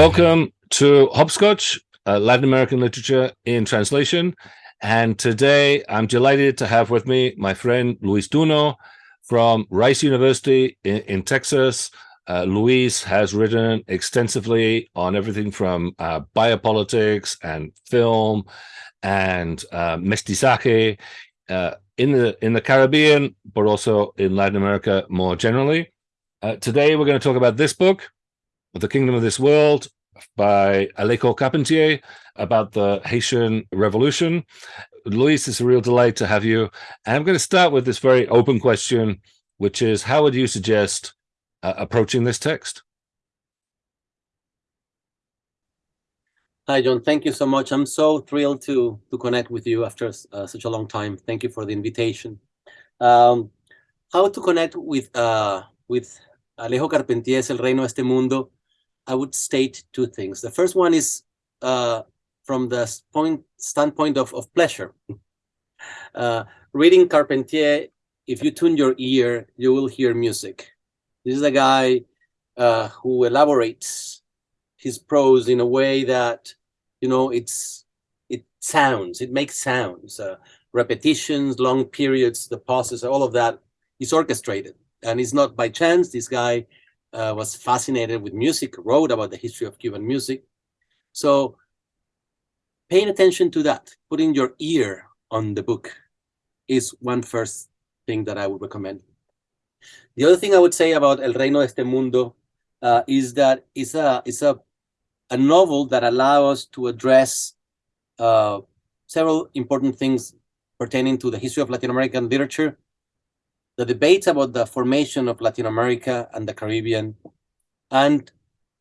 Welcome to Hopscotch, uh, Latin American Literature in Translation. And today I'm delighted to have with me my friend Luis Duno from Rice University in, in Texas. Uh, Luis has written extensively on everything from uh, biopolitics and film and uh, mestizaje uh, in the in the Caribbean, but also in Latin America more generally. Uh, today we're going to talk about this book, the Kingdom of This World by Alejo Carpentier about the Haitian Revolution. Luis, it's a real delight to have you. And I'm going to start with this very open question, which is how would you suggest uh, approaching this text? Hi, John. Thank you so much. I'm so thrilled to to connect with you after uh, such a long time. Thank you for the invitation. Um, how to connect with uh, with Alejo Carpentier's El Reino de Este Mundo I would state two things. The first one is uh, from the point standpoint of, of pleasure. Uh, reading Carpentier, if you tune your ear, you will hear music. This is a guy uh, who elaborates his prose in a way that, you know, it's it sounds, it makes sounds, uh, repetitions, long periods, the pauses, all of that is orchestrated. And it's not by chance. This guy uh, was fascinated with music, wrote about the history of Cuban music. So paying attention to that, putting your ear on the book is one first thing that I would recommend. The other thing I would say about El Reino de este Mundo uh, is that it's a, it's a, a novel that allows us to address uh, several important things pertaining to the history of Latin American literature the debates about the formation of Latin America and the Caribbean, and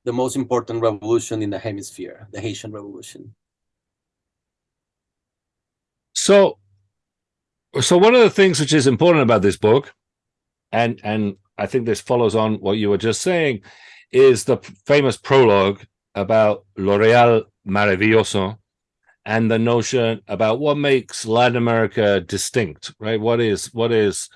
the most important revolution in the hemisphere, the Haitian Revolution. So, so one of the things which is important about this book, and and I think this follows on what you were just saying, is the famous prologue about Lo Real Maravilloso and the notion about what makes Latin America distinct, right? What is what is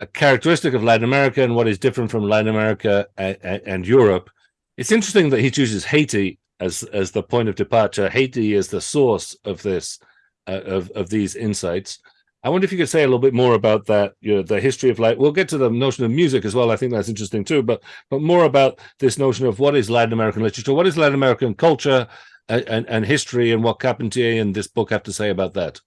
a characteristic of Latin America and what is different from Latin America and, and, Europe. It's interesting that he chooses Haiti as as the point of departure. Haiti is the source of this uh, of of these insights. I wonder if you could say a little bit more about that, you know, the history of like. We'll get to the notion of music as well. I think that's interesting too, but but more about this notion of what is Latin American literature, what is Latin American culture and and, and history, and what Carpentier and this book have to say about that.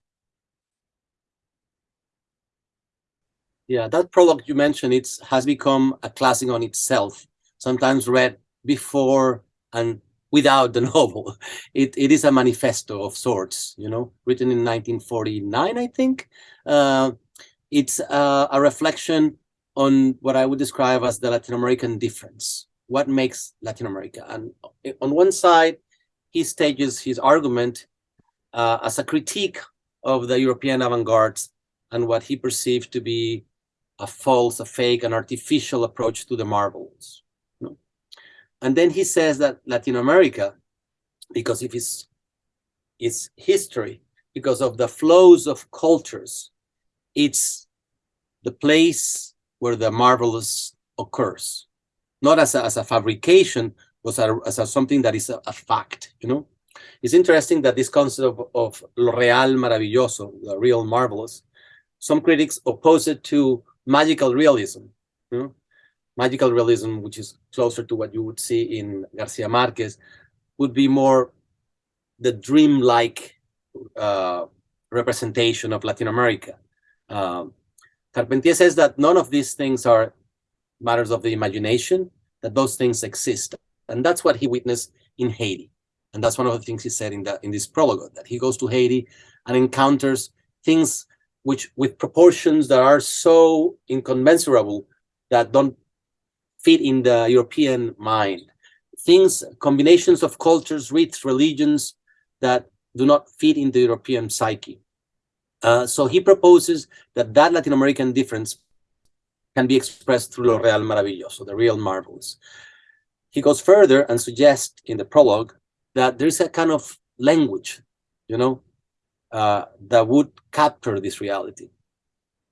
Yeah, that prologue you mentioned it's has become a classic on itself. Sometimes read before and without the novel. It it is a manifesto of sorts, you know, written in 1949, I think. Uh, it's uh, a reflection on what I would describe as the Latin American difference. What makes Latin America? And on one side, he stages his argument uh, as a critique of the European avant-gardes and what he perceived to be a false, a fake, an artificial approach to the marvelous. You know? And then he says that Latin America, because of its, its history, because of the flows of cultures, it's the place where the marvelous occurs, not as a, as a fabrication, but as, a, as a something that is a, a, fact, you know? It's interesting that this concept of, of lo real maravilloso, the real marvelous, some critics oppose it to magical realism. You know? Magical realism, which is closer to what you would see in Garcia Marquez, would be more the dream-like uh, representation of Latin America. Um, Carpentier says that none of these things are matters of the imagination, that those things exist. And that's what he witnessed in Haiti. And that's one of the things he said in, the, in this prologue, that he goes to Haiti and encounters things which with proportions that are so incommensurable that don't fit in the European mind. Things, combinations of cultures, rites, religions that do not fit in the European psyche. Uh, so he proposes that that Latin American difference can be expressed through lo real maravilloso, the real marvels. He goes further and suggests in the prologue that there's a kind of language, you know, uh, that would capture this reality.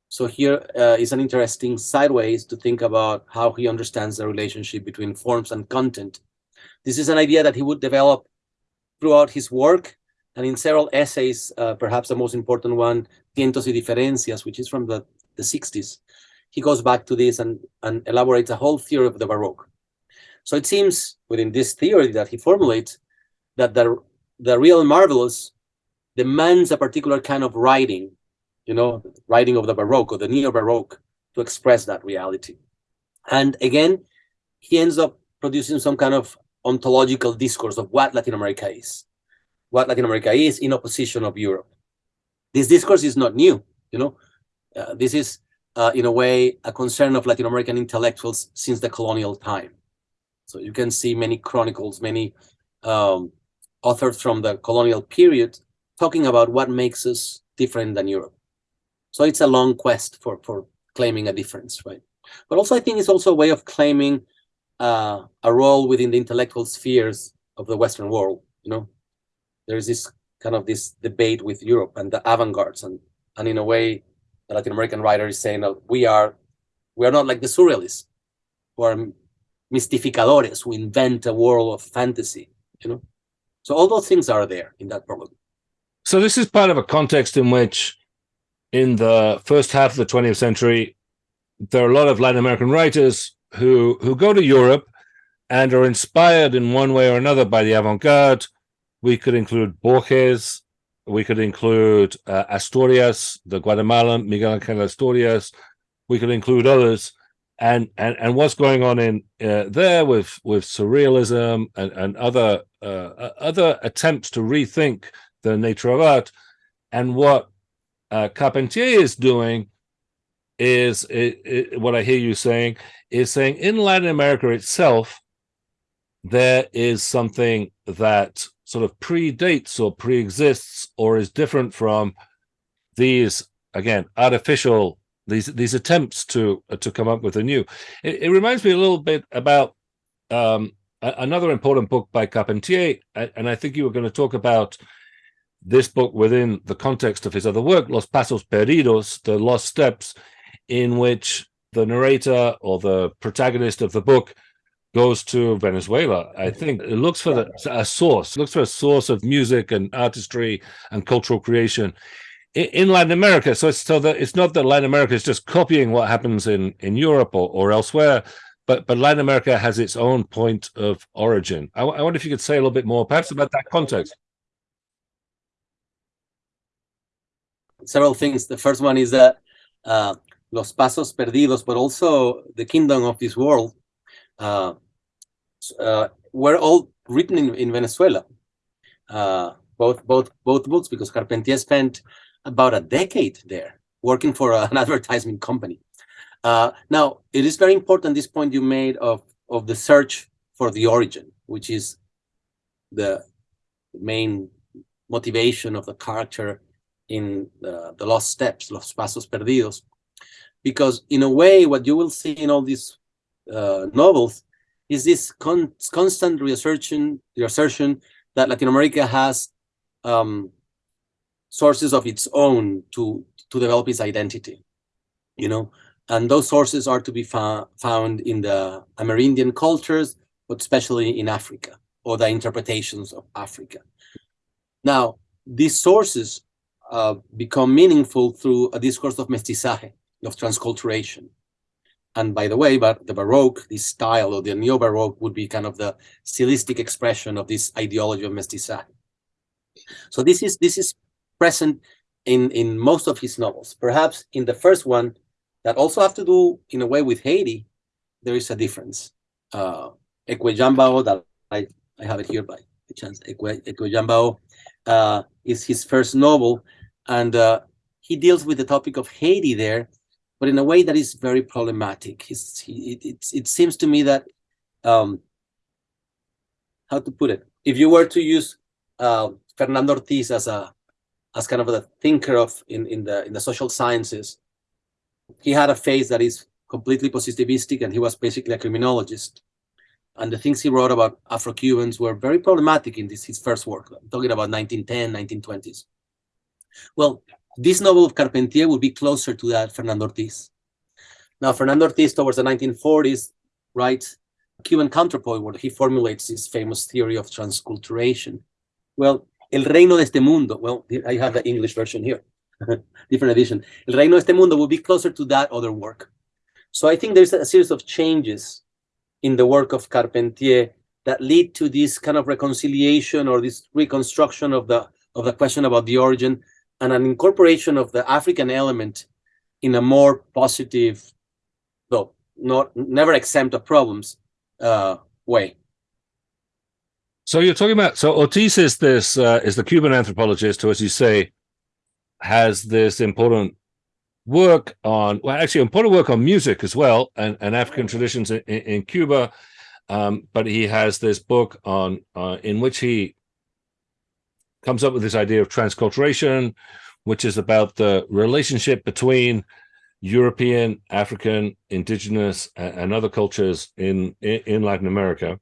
So here uh, is an interesting sideways to think about how he understands the relationship between forms and content This is an idea that he would develop throughout his work and in several essays, uh, perhaps the most important one, Tientos y Diferencias, which is from the, the 60s. He goes back to this and, and elaborates a whole theory of the Baroque. So it seems within this theory that he formulates that the, the real marvelous demands a particular kind of writing, you know, writing of the Baroque or the Neo-Baroque to express that reality. And again, he ends up producing some kind of ontological discourse of what Latin America is, what Latin America is in opposition of Europe. This discourse is not new, you know. Uh, this is, uh, in a way, a concern of Latin American intellectuals since the colonial time. So you can see many chronicles, many um, authors from the colonial period talking about what makes us different than Europe. So it's a long quest for, for claiming a difference, right? But also I think it's also a way of claiming uh, a role within the intellectual spheres of the Western world. You know, there's this kind of this debate with Europe and the avant-gardes, and and in a way, the Latin American writer is saying that we are we are not like the surrealists, who are mystificadores, who invent a world of fantasy. You know, so all those things are there in that problem. So this is part of a context in which, in the first half of the 20th century, there are a lot of Latin American writers who who go to Europe and are inspired in one way or another by the avant-garde. We could include Borges, we could include uh, Asturias, the Guatemalan Miguel Angel Asturias. We could include others, and and and what's going on in uh, there with with surrealism and and other uh, other attempts to rethink the nature of art, and what uh, Carpentier is doing is it, it, what I hear you saying is saying in Latin America itself, there is something that sort of predates or pre-exists or is different from these again artificial these these attempts to uh, to come up with a new. It, it, reminds me a little bit about um, a, another important book by carpentier and i think you were going to talk about this book within the context of his other work los pasos perdidos the lost steps in which the narrator or the protagonist of the book goes to Venezuela. I think it looks for the, a source, looks for a source of music and artistry and cultural creation in, Latin America. So it's so that it's not that Latin America is just copying what happens in in Europe or, or elsewhere, but but Latin America has its own point of origin. I, I wonder if you could say a little bit more, perhaps about that context. Several things. The first one is that uh, Los Pasos Perdidos, but also The Kingdom of this World, uh, uh, were all written in, in Venezuela. Uh, both both both books because Carpentier spent about a decade there working for an advertising company. Uh, now, it is very important this point you made of of the search for the origin, which is the main motivation of the character in the, the Lost Steps, Los Pasos Perdidos. Because in a way what you will see in all these uh, novels is this con constant reassertion reassertion that Latin America has um, sources of its own to to develop its identity you know? And those sources are to be found in the Amerindian cultures but especially in Africa or the interpretations of Africa. Now these sources uh, become meaningful through a discourse of mestizaje of transculturation. And by the way, but the Baroque, this style or the Neo-Baroque would be kind of the stylistic expression of this ideology of mestizaje. So this is this is present in in most of his novels. Perhaps in the first one, that also have to do in a way with Haiti, there is a difference. Uh, that I, I have it here by chance, Ecué-Yamba-Ó uh, is his first novel, and uh, he deals with the topic of Haiti there, but in a way that is very problematic. He's, he, it, it, seems to me that, um, how to put it, if you were to use uh, Fernando Ortiz as a as kind of a thinker of in, in the in the social sciences, he had a face that is completely positivistic and he was basically a criminologist. And the things he wrote about Afro-Cubans were very problematic in this his first work. I'm talking about 1910, 1920s. Well, this novel of Carpentier would be closer to that Fernando Ortiz. Now, Fernando Ortiz towards the 1940s writes Cuban counterpoint where he formulates his famous theory of transculturation. Well, El Reino de este Mundo, well, I have the English version here, different edition. El Reino de este Mundo will be closer to that other work. So I think there's a series of changes in the work of Carpentier that lead to this kind of reconciliation or this reconstruction of the of the question about the origin and an incorporation of the African element in a more positive, though not never exempt of problems, uh, way. So you're talking about so Ortiz is this uh, is the Cuban anthropologist who, as you say, has this important work on well, actually important work on music as well and, and African traditions in, in Cuba. Um, but he has this book on uh, in which he comes up with this idea of transculturation, which is about the relationship between European, African, indigenous, and other cultures in, in Latin America.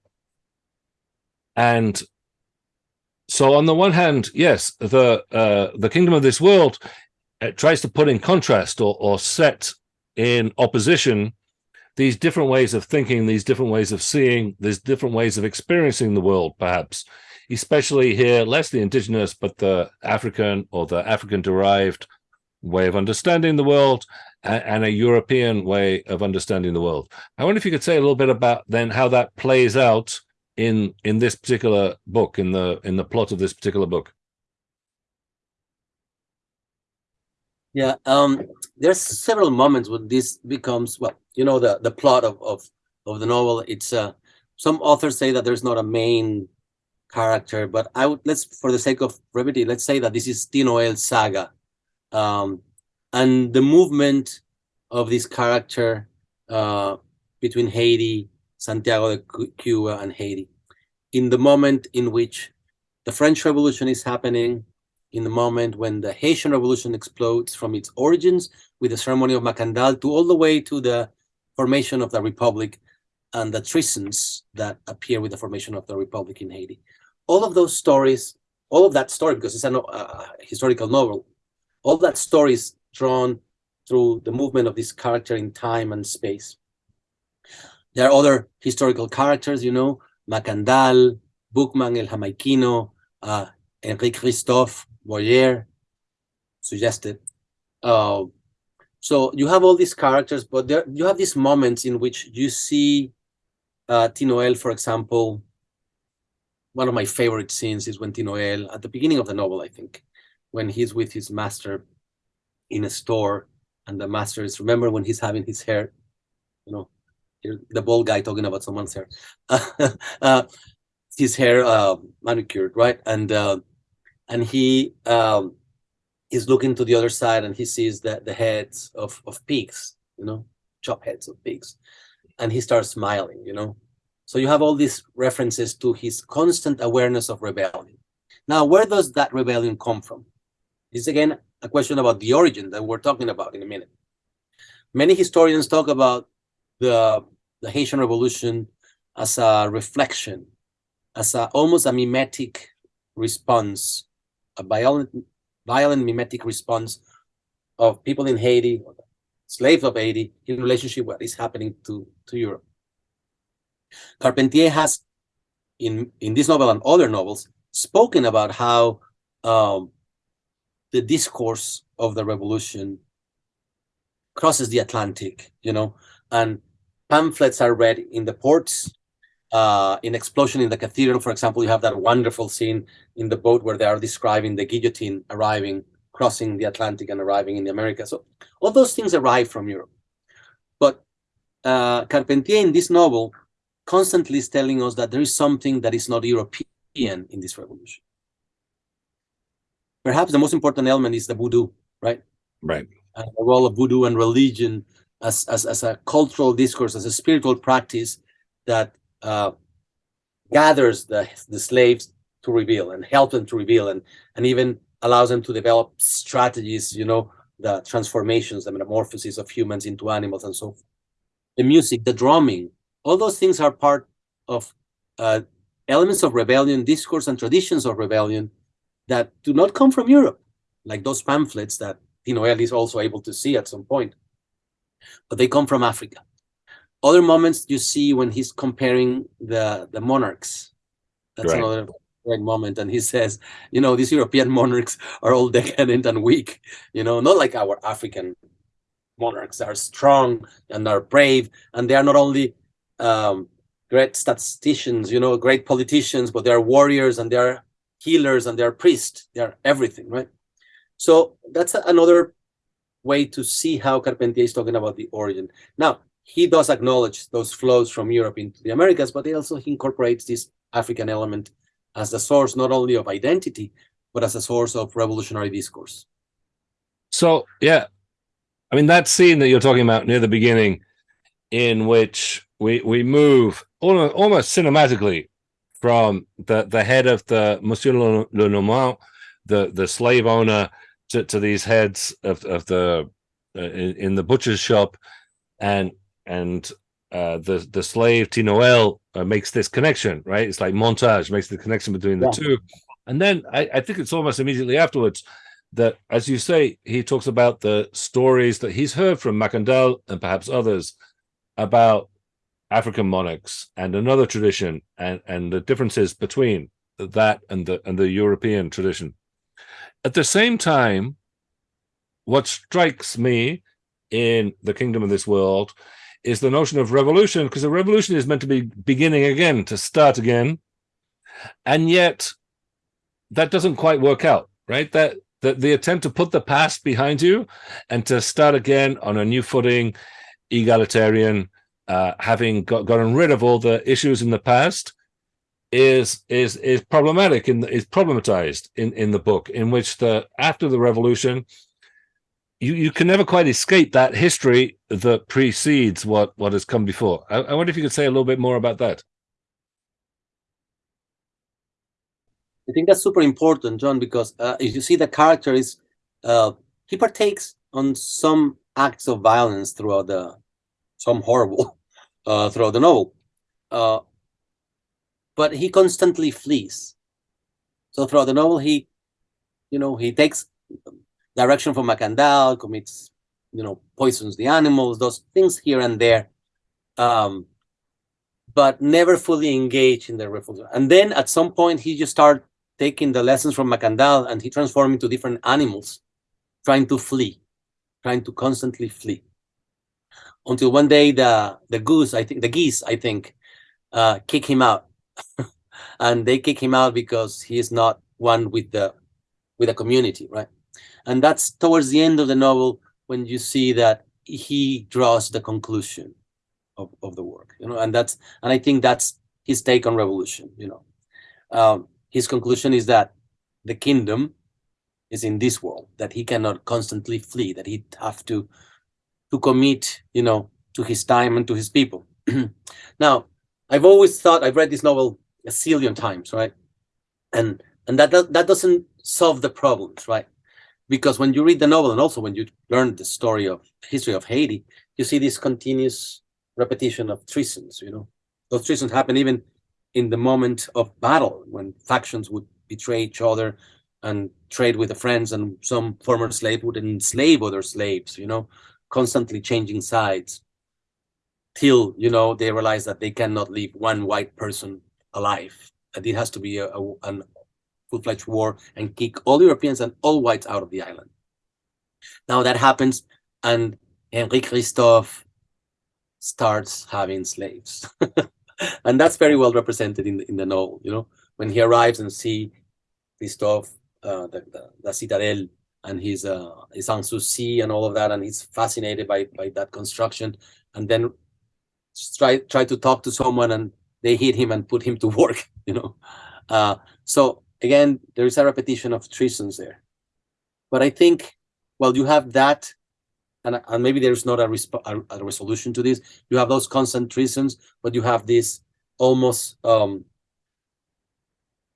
And so on the one hand, yes, the uh, the kingdom of this world tries to put in contrast or, or set in opposition these different ways of thinking, these different ways of seeing, these different ways of experiencing the world, perhaps, especially here, less the indigenous, but the African or the African derived way of understanding the world and, a European way of understanding the world. I wonder if you could say a little bit about then how that plays out in in this particular book, in the in the plot of this particular book. Yeah, um, there's several moments when this becomes well, you know, the the plot of of of the novel. It's uh, some authors say that there's not a main character, but I would let's for the sake of brevity, let's say that this is Ti Noël's saga, um, and the movement of this character uh, between Haiti, Santiago de Cuba, and Haiti, in the moment in which the French Revolution is happening, in the moment when the Haitian Revolution explodes from its origins with the ceremony of Macandal to all the way to the formation of the Republic and the treasons that appear with the formation of the Republic in Haiti. All of those stories, all of that story, because it's a uh, historical novel, all that story is drawn through the movement of this character in time and space. There are other historical characters, you know, Macandal, Boukman el Jamaiquino, uh, Enrique Christophe, Boyer suggested. Uh, so you have all these characters, but there you have these moments in which you see uh, Ti Noël, for example. One of my favorite scenes is when Ti Noël, at the beginning of the novel, I think, when he's with his master in a store, and the master is remember when he's having his hair, you know, the bald guy talking about someone's hair, uh, his hair uh, manicured, right? And uh, and he um, is looking to the other side and he sees the, the heads of, of pigs, you know, chop heads of pigs. And he starts smiling, you know. So you have all these references to his constant awareness of rebellion. Now, where does that rebellion come from? It's again a question about the origin that we're talking about in a minute. Many historians talk about the, the Haitian Revolution as a reflection, as a, almost a mimetic response a violent, violent mimetic response of people in Haiti, slaves of Haiti, in relationship what is happening to, to Europe. Carpentier has, in, in this novel and other novels, spoken about how um, the discourse of the revolution crosses the Atlantic, you know, and pamphlets are read in the ports uh, in Explosion in the Cathedral, for example, you have that wonderful scene in the boat where they are describing the guillotine arriving, crossing the Atlantic and arriving in the Americas. So all those things arrive from Europe. But uh, Carpentier in this novel constantly is telling us that there is something that is not European in this revolution. Perhaps the most important element is the voodoo, right? Right. Uh, the role of voodoo and religion as, as, as a cultural discourse, as a spiritual practice that uh, gathers the, the slaves to reveal and help them to reveal and, and even allows them to develop strategies, you know, the transformations, the metamorphosis of humans into animals and so forth. The music, the drumming, all those things are part of uh, elements of rebellion, discourse and traditions of rebellion that do not come from Europe, like those pamphlets that Ti Noël is also able to see at some point, but they come from Africa other moments you see when he's comparing the the monarchs. That's right. another great moment. And he says, you know, these European monarchs are all decadent and weak, you know, not like our African monarchs are strong and are brave. And they are not only um, great statisticians, you know, great politicians, but they're warriors and they're healers and they're priests. They're everything, right? So that's another way to see how Carpentier is talking about the origin. Now, he does acknowledge those flows from Europe into the Americas, but he also incorporates this African element as the source not only of identity, but as a source of revolutionary discourse. So, yeah, I mean, that scene that you're talking about near the beginning, in which we we move almost, almost cinematically from the the head of the Monsieur Lenormand, the the slave owner, to, to these heads of of the uh, in, in, the butcher's shop, and and uh, the the slave Ti Noël uh, makes this connection, right? It's like montage makes the connection between the yeah. two, and then I, I think it's almost immediately afterwards that, as you say, he talks about the stories that he's heard from Mackandal and perhaps others about African monarchs and another tradition and, and the differences between that and the and the European tradition. At the same time, what strikes me in the kingdom of this world is the notion of revolution, because a revolution is meant to be beginning again, to start again. And yet that doesn't quite work out, right? That the, the attempt to put the past behind you and to start again on a new footing, egalitarian, uh, having got, gotten rid of all the issues in the past, is is is problematic and is problematized in in the book, in which the after the revolution, you you can never quite escape that history that precedes what what has come before. I, I wonder if you could say a little bit more about that. I think that's super important, John, because uh, if you see the character is uh, he partakes on some acts of violence throughout the some horrible uh, throughout the novel, uh, but he constantly flees. So throughout the novel, he, you know, he takes direction from Mackandal, commits, you know, poisons the animals, those things here and there, um, but never fully engage in the revolution. And then at some point, he just start taking the lessons from Mackandal and he transformed into different animals, trying to flee, trying to constantly flee. Until one day the the goose, I think the geese, I think, uh, kick him out, and they kick him out because he is not one with the with the community, right? And that's towards the end of the novel when you see that he draws the conclusion of, of the work, you know, and that's and I think that's his take on revolution, you know. Um, his conclusion is that the kingdom is in this world, that he cannot constantly flee, that he have to to commit, you know, to his time and to his people. now, I've always thought I've read this novel a zillion times, right? And and that that doesn't solve the problems, right? Because when you read the novel and also when you learn the story of history of Haiti, you see this continuous repetition of treasons, you know. Those treasons happen even in the moment of battle when factions would betray each other and trade with the friends and some former slave would enslave other slaves you know constantly changing sides till you know they realize that they cannot leave one white person alive that it has to be a, a an full-fledged war and kick all Europeans and all whites out of the island. Now that happens, and Henri Christophe starts having slaves. and that's very well represented in the, in the novel. You know, when he arrives and see Christophe, uh, the, the, the citadel, and his uh, his Sans-Souci and all of that, and he's fascinated by by that construction, and then try try to talk to someone, and they hit him and put him to work. You know, uh, so again, there is a repetition of treasons there, but I think, well, you have that and, and maybe there's not a, a, a, resolution to this. You have those constant treasons, but you have this almost um,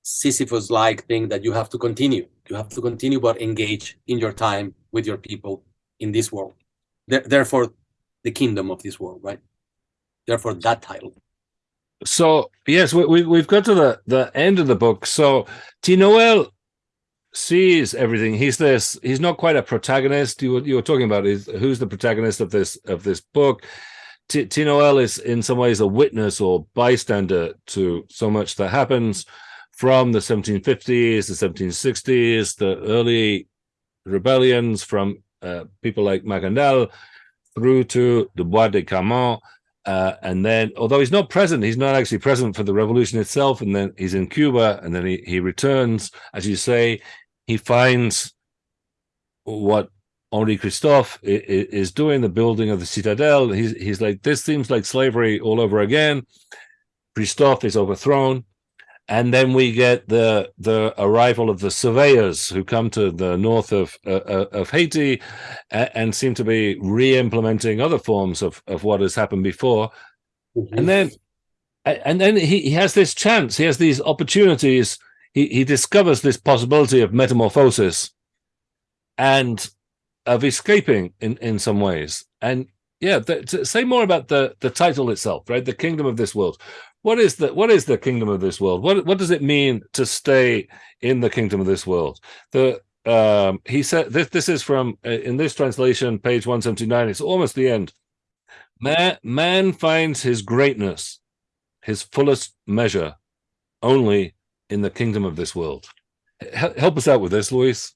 Sisyphus-like thing that you have to continue. You have to continue, but engage in your time with your people in this world. therefore, the kingdom of this world, right? Therefore, that title. So yes, we, we we've got to the the end of the book. So Ti Noël sees everything. He's this. He's not quite a protagonist. You were, you were talking about is who's the protagonist of this of this book. Ti Noël is in some ways a witness or bystander to so much that happens from the 1750s, the 1760s, the early rebellions from uh, people like Mackandal through to the Bois de Caïman. Uh, and then, although he's not present, he's not actually present for the revolution itself. And then he's in Cuba, and then he, he returns. As you say, he finds what Henri Christophe is doing, the building of the citadel. He's, he's like, this seems like slavery all over again. Christophe is overthrown and then we get the the arrival of the surveyors who come to the north of uh, uh of Haiti and, and, seem to be re-implementing other forms of of what has happened before, mm -hmm. and then and then he, he has this chance, he has these opportunities. He he discovers this possibility of metamorphosis, and of escaping in in some ways. And yeah, the, say more about the the title itself, right? The kingdom of this world what is the what is the kingdom of this world? What what does it mean to stay in the kingdom of this world? The um, he said this this is from uh, in this translation, page 179. It's almost the end. Man, man finds his greatness, his fullest measure, only in the kingdom of this world. Help us out with this, Luis.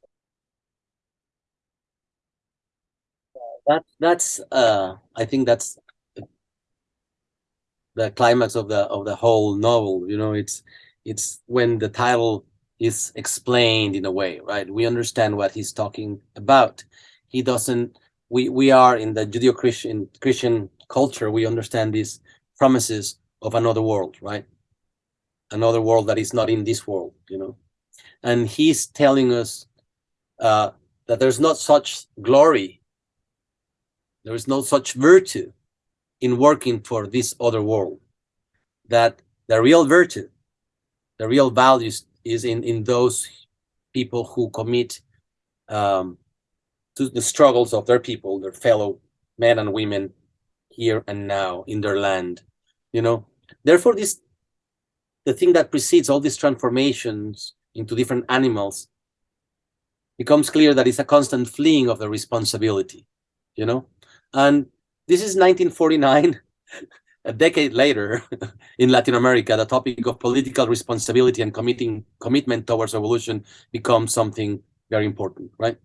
That that's uh, I think that's the climax of the of the whole novel you know it's it's when the title is explained in a way right? We understand what he's talking about. He doesn't we we are in the judeo-christian christian culture we understand these promises of another world right? Another world that is not in this world you know? And he's telling us uh, that there's not such glory there is no such virtue in working for this other world. That the real virtue, the real values is in, in those people who commit um, to the struggles of their people, their fellow men and women here and now in their land. You know, therefore, this the thing that precedes all these transformations into different animals becomes clear that it's a constant fleeing of the responsibility, you know, and this is 1949. a decade later, in Latin America, the topic of political responsibility and committing commitment towards revolution becomes something very important, right?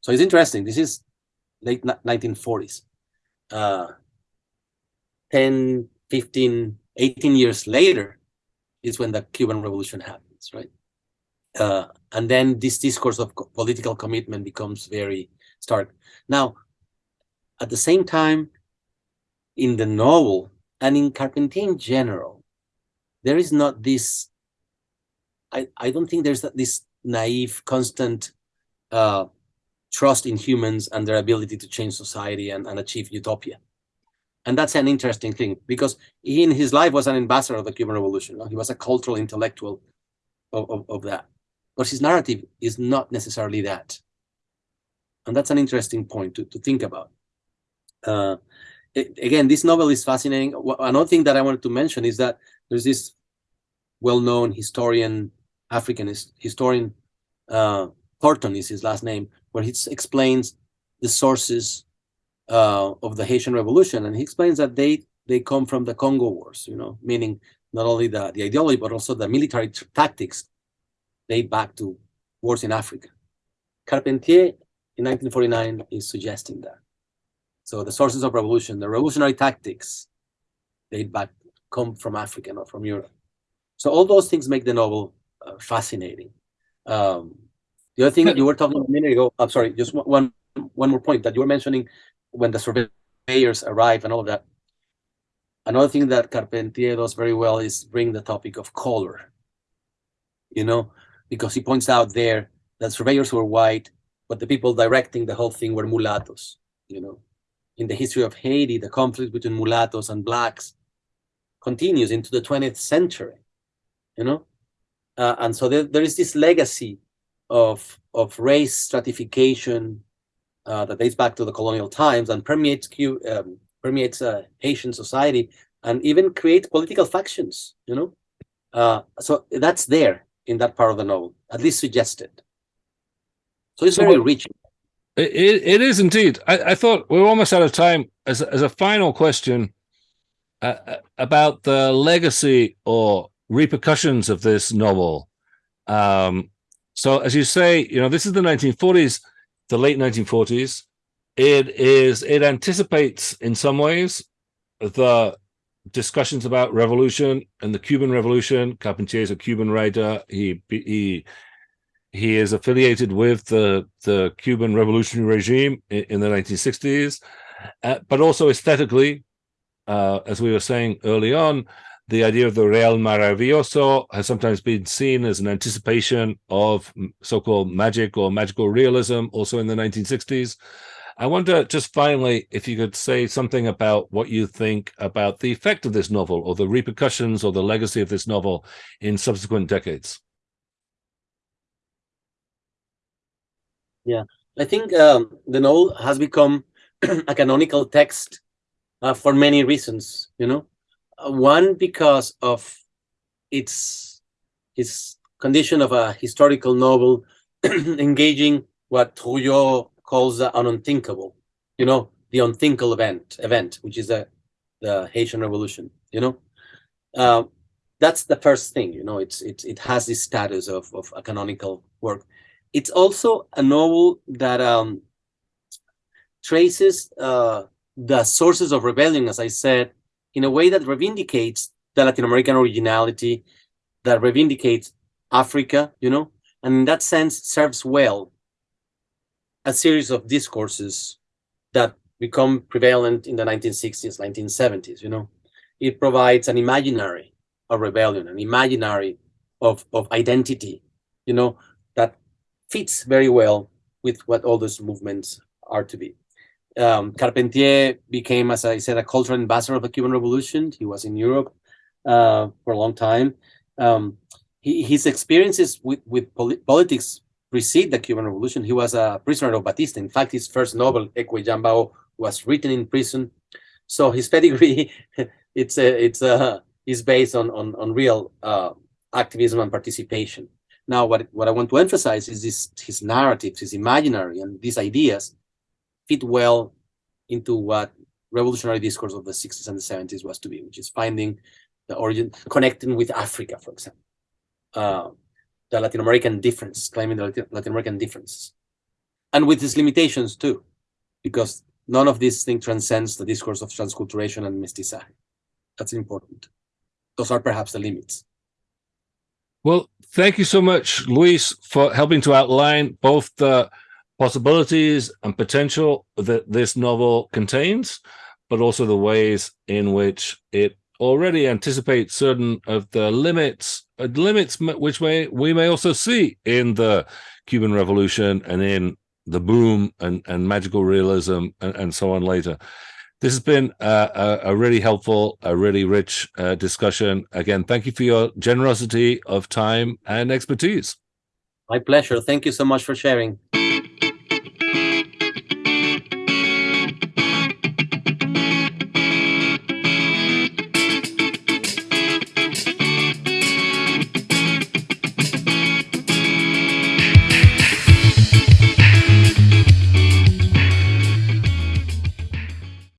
So it's interesting. This is late 1940s. Uh, 10, 15, 18 years later is when the Cuban Revolution happens, right? Uh, and then this discourse of political commitment becomes very stark. Now, at the same time, in the novel and in Carpentier in general, there is not this, I, I don't think there's this naive, constant uh, trust in humans and their ability to change society and, and achieve utopia. And that's an interesting thing because he in his life was an ambassador of the Cuban Revolution. He was a cultural intellectual of, of, of that. But his narrative is not necessarily that. And that's an interesting point to, to think about. Uh, again, this novel is fascinating. Another thing that I wanted to mention is that there's this well-known historian, African historian, uh, Thornton is his last name, where he explains the sources uh, of the Haitian Revolution, and he explains that they they come from the Congo Wars, you know, meaning not only the, the ideology but also the military tactics date back to wars in Africa. Carpentier in 1949 is suggesting that. So the sources of revolution, the revolutionary tactics, date back, come from Africa, not from Europe. So all those things make the novel uh, fascinating. Um, the other thing that you were talking about a minute ago, I'm sorry, just one one more point that you were mentioning when the surveyors arrive and all of that. Another thing that Carpentier does very well is bring the topic of color. You know, because he points out there that surveyors were white, but the people directing the whole thing were mulattoes. You know, in the history of Haiti, the conflict between mulattoes and blacks continues into the 20th century, you know? Uh, and so there, there is this legacy of, of race stratification uh, that dates back to the colonial times and permeates, um, permeates uh, Haitian society and even creates political factions, you know? Uh, so that's there in that part of the novel, at least suggested. So it's so very rich. It, it is indeed. I, I, thought we are almost out of time. As, as a final question, uh, about the legacy or repercussions of this novel. Um, so, as you say, you know, this is the 1940s, the late 1940s. It is, it anticipates in some ways the discussions about revolution and the Cuban Revolution. Carpentier is a Cuban writer. He he he is affiliated with the the Cuban revolutionary regime in, in the 1960s, uh, but also aesthetically, uh, as we were saying early on, the idea of the Real Maravilloso has sometimes been seen as an anticipation of so-called magic or magical realism, also in the 1960s. I wonder just finally if you could say something about what you think about the effect of this novel or the repercussions or the legacy of this novel in subsequent decades. Yeah, I think um, the novel has become a canonical text uh, for many reasons, you know. Uh, one, because of its, its condition of a historical novel engaging what Trouillot calls an unthinkable, you know, the unthinkable event, event, which is the, the Haitian Revolution, you know. Uh, that's the first thing, you know, it's, it's, it has this status of, of a canonical work. It's also a novel that um, traces uh, the sources of rebellion, as I said, in a way that reivindicates the Latin American originality, that reivindicates Africa, you know, and in that sense serves well a series of discourses that become prevalent in the 1960s, 1970s, you know. It provides an imaginary of rebellion, an imaginary of, of identity, you know, fits very well with what all those movements are to be. Um, Carpentier became, as I said, a cultural ambassador of the Cuban Revolution. He was in Europe uh, for a long time. Um, he, his experiences with, with politics precede the Cuban Revolution. He was a prisoner of Batista. In fact, his first novel, Ecué-Yamba-Ó, was written in prison. So his pedigree, it's a, it's a, is based on on, on real uh, activism and participation. Now, what what I want to emphasize is this his narratives, his imaginary, and these ideas fit well into what revolutionary discourse of the 60s and the 70s was to be, which is finding the origin, connecting with Africa, for example. Uh, the Latin American difference, claiming the Latin American differences. And with its limitations too, because none of these things transcends the discourse of transculturation and mestizaje. That's important. Those are perhaps the limits. Well, thank you so much, Luis, for helping to outline both the possibilities and potential that this novel contains, but also the ways in which it already anticipates certain of the limits uh, limits which may we may also see in the Cuban Revolution and in the boom and, and magical realism and, and so on later. This has been a, a, really helpful, a really rich uh, discussion. Again, thank you for your generosity of time and expertise. My pleasure. Thank you so much for sharing.